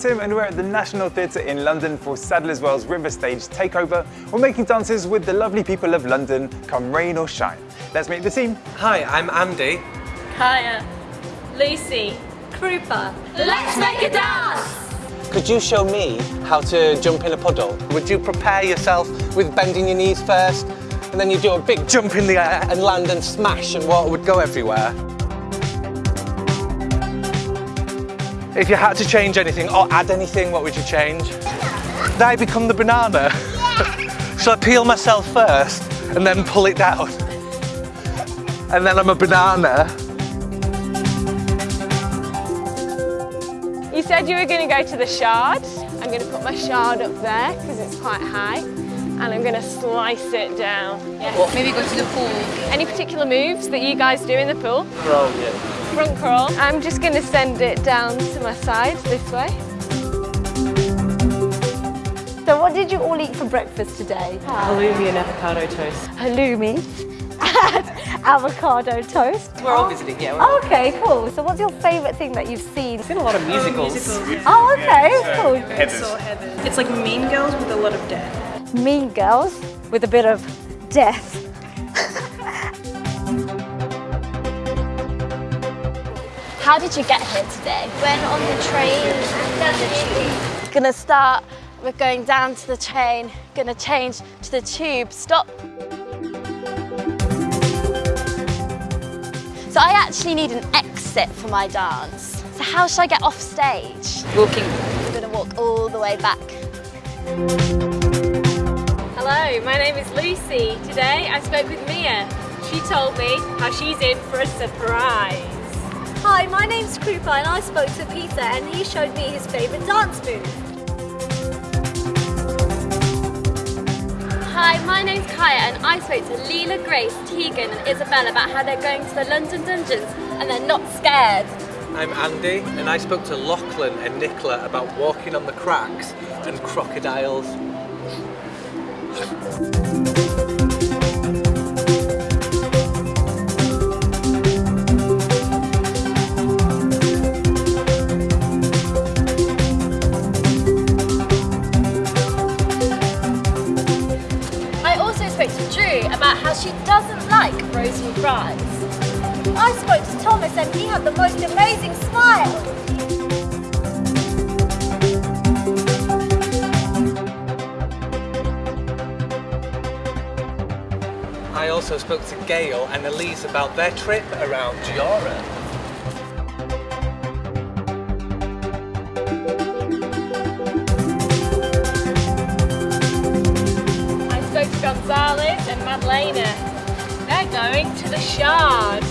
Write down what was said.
Tim and we're at the National Theatre in London for Sadler's Wells River Stage Takeover. We're making dances with the lovely people of London, come rain or shine. Let's meet the team. Hi, I'm Andy. Kaya, Lucy, Krupa. Let's make a dance! Could you show me how to jump in a puddle? Would you prepare yourself with bending your knees first, and then you do a big jump in the air and land and smash and water would go everywhere? If you had to change anything or add anything, what would you change? Did I become the banana? so I peel myself first and then pull it down. And then I'm a banana. You said you were going to go to the shard. I'm going to put my shard up there because it's quite high. And I'm going to slice it down. Yes. Maybe go to the pool. Any particular moves that you guys do in the pool? Roll, yeah. Front crawl. I'm just going to send it down to my side this way. So what did you all eat for breakfast today? Halloumi and avocado toast. Halloumi and avocado toast. We're all visiting, yeah. We're Oh, okay, cool. So what's your favourite thing that you've seen? I've seen a lot of musicals. Oh, okay, cool. It's like Mean Girls with a lot of death. Mean Girls with a bit of death. How did you get here today? Went on the train and the tube. Gonna start with going down to the train, gonna change to the tube, stop. So I actually need an exit for my dance. So how should I get off stage? Walking. I'm gonna walk all the way back. Hello, my name is Lucy. Today I spoke with Mia. She told me how she's in for a surprise. Hi, my name's Krupa and I spoke to Peter and he showed me his favourite dance move. Hi, my name's Kaya and I spoke to Leela, Grace, Tegan and Isabel about how they're going to the London Dungeons and they're not scared. I'm Andy, and I spoke to Lachlan and Nicola about walking on the cracks and crocodiles. She doesn't like rosy fries. I spoke to Thomas and he had the most amazing smile. I also spoke to Gail and Elise about their trip around Europe. They're going to the Shard.